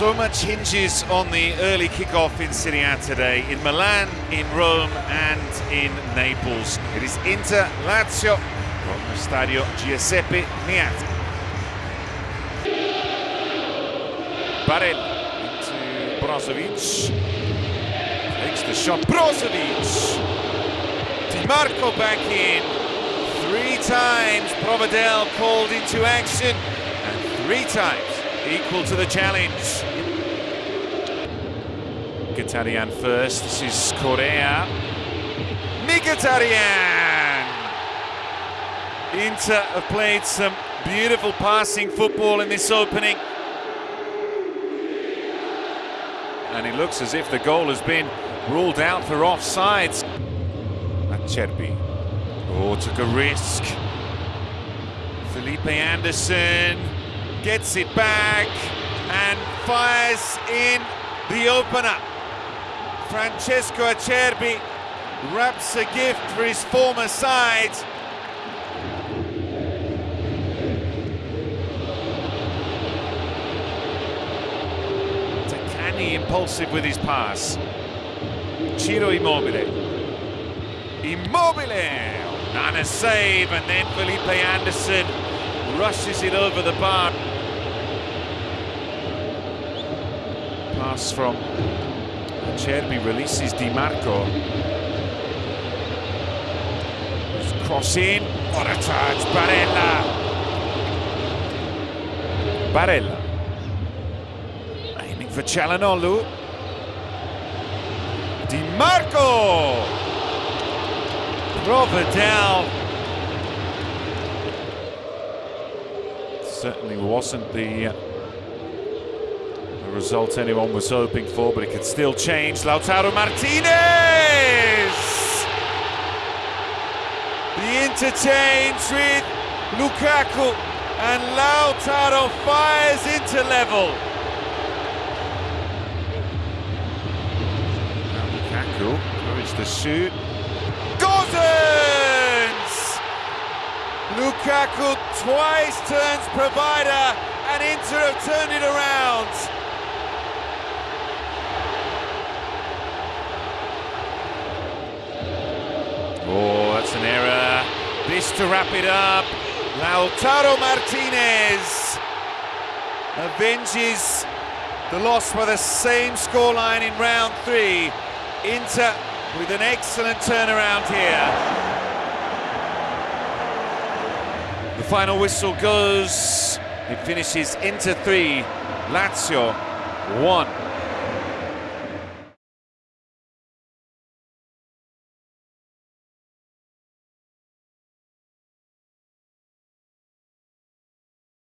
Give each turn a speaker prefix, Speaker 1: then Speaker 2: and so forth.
Speaker 1: So much hinges on the early kickoff in Serie A today, in Milan, in Rome and in Naples. It is Inter Lazio from the Stadio Giuseppe Meazza. Barella into Brozovic. Takes the shot, Brozovic! Di Marco back in. Three times Provedel called into action, and three times equal to the challenge. Mkhitaryan first, this is Correa. Mkhitaryan! Inter have played some beautiful passing football in this opening. And it looks as if the goal has been ruled out for offsides. Acerbi. Oh, took a risk. Felipe Anderson gets it back and fires in the opener. Francesco Acerbi wraps a gift for his former side. Zaccagni impulsive with his pass. Ciro Immobile. Immobile! And a save, and then Felipe Anderson rushes it over the bar. Pass from Acerbi releases Di Marco. Cross in, what a touch, Barella! Barella. Aiming for Calhanoglu. Di Marco! Provedel. Certainly wasn't the, result anyone was hoping for, but it could still change. Lautaro Martinez! The interchange with Lukaku and Lautaro fires into level. Lukaku encouraged the shoot. Gosens! Lukaku twice turns provider and Inter have turned it around. Oh, that's an error. This to wrap it up. Lautaro Martinez avenges the loss by the same scoreline in round three. Inter with an excellent turnaround here. The final whistle goes. It finishes Inter 3, Lazio 1.